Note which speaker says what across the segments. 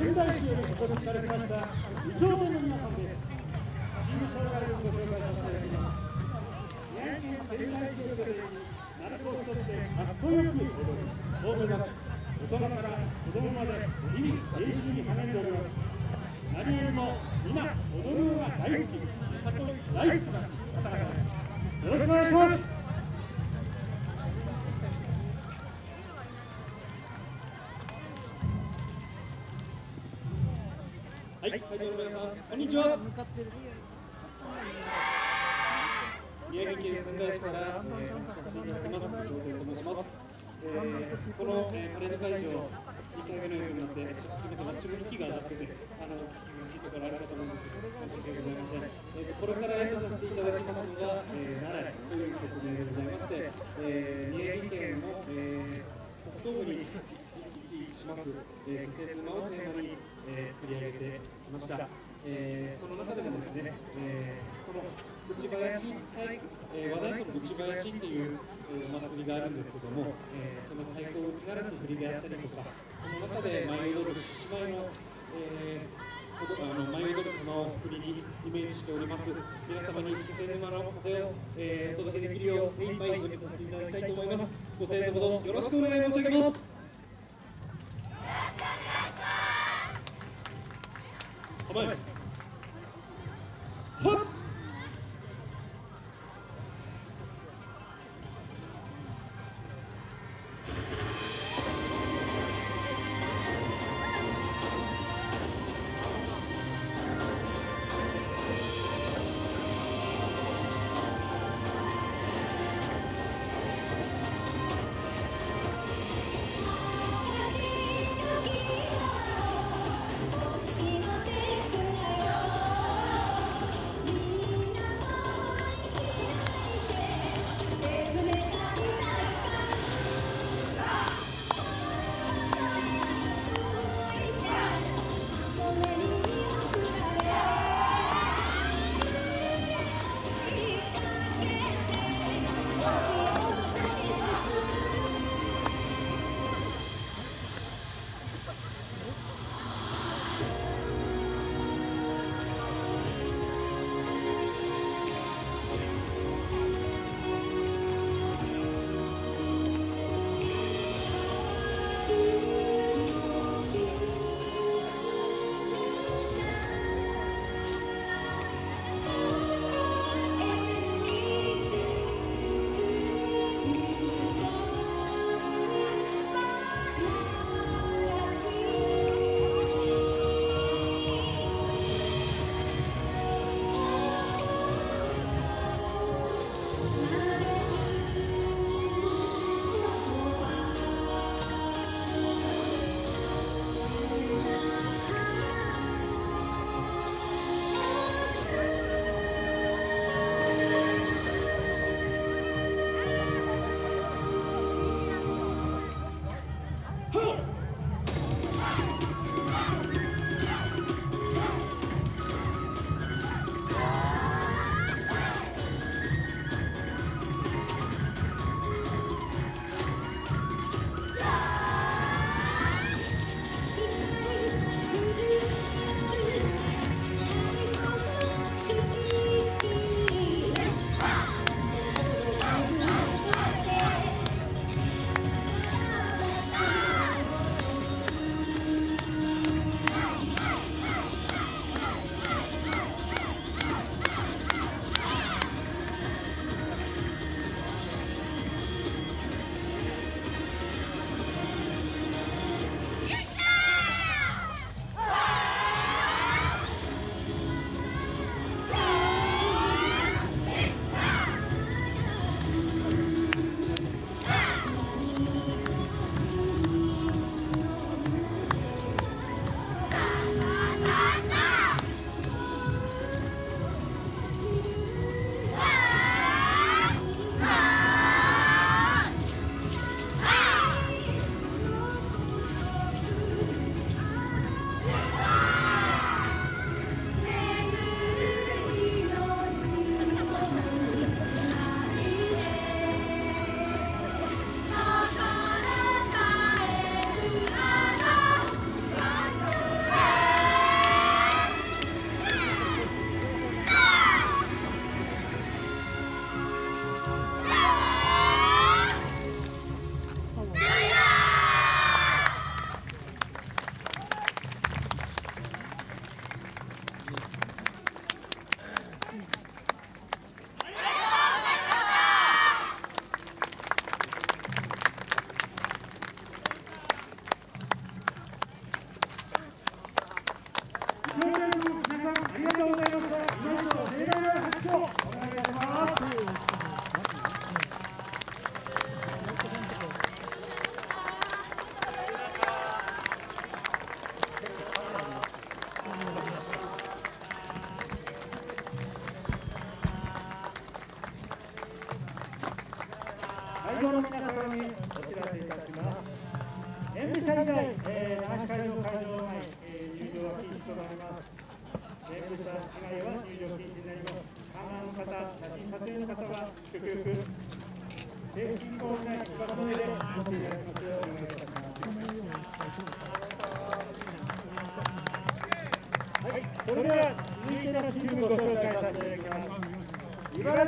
Speaker 1: 仙台市よりお越しいただきました二丁目の皆さんですチーム障害をご紹介させていただきます宮城県仙台市を拠点に鳴子をとってかっこよく踊る大人たち大人から子供まで日々練習に励んでおります何よりも皆踊るのが大好き里大好きな方々ですよろしくお願いします。はい、会場の皆さん、こんにちは。宮城県仙台市から、えー、させていただきます、と申します。えー、この、えー、パレード会場、2回目のようになって、ちょっとすみません、私も息が上がってて、あの、聞き苦しいところあるかと思うんですけど、申し訳ございません。えー、これから演奏させていただきますのが、えー、奈良という曲名でございまして、えー、宮城県の、えー、北東部に位置します、えー、季節のをテーマに、えー、作り上げてきました。えー、その中でもですね、えー、その内林、はいえー、和太鼓の内林っていう、えー、お祭りがあるんですけども、えー、その太鼓を打ち鳴らす振りであったりとか、その中で舞い踊る獅子舞の、えーあの舞い踊る様を振りにイメージしております。皆様に気仙沼の風を、えー、お届けできるよう精一杯お見せさせていただきたいと思います。ご声援のほどよろしくお願い申し上げます。構え。は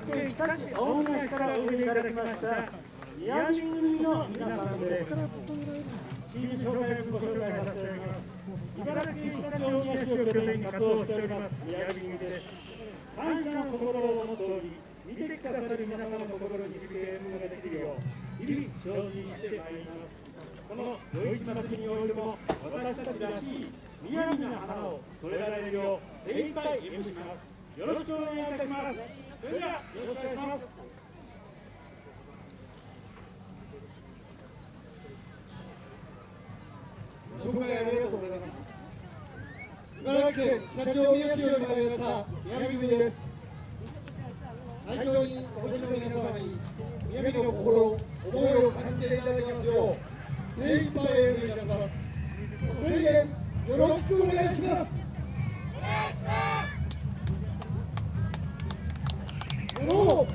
Speaker 1: 城県日立大宮市からおいでいただきました宮城組の皆さんです。チーム紹介をご紹介させていただきます。茨城県日立大宮市を拠点に活動しております宮城組です。感謝の心をモットーに見てくださる皆様の心に響く演舞ができるよう日々精進してまいります。この余市祭においても私たちらしい宮城の花を添えられるよう精一杯演舞します。よろしくお願いいたしますそれではよろしくお願いしますご
Speaker 2: 紹介ありがとうございます。茨城県常陸大宮市より参りました宮城組です。会場にお越しの皆様に宮城の心、思いを感じていただきますよう精一杯演舞いたします。ご声援よろしくお願いします。
Speaker 3: 5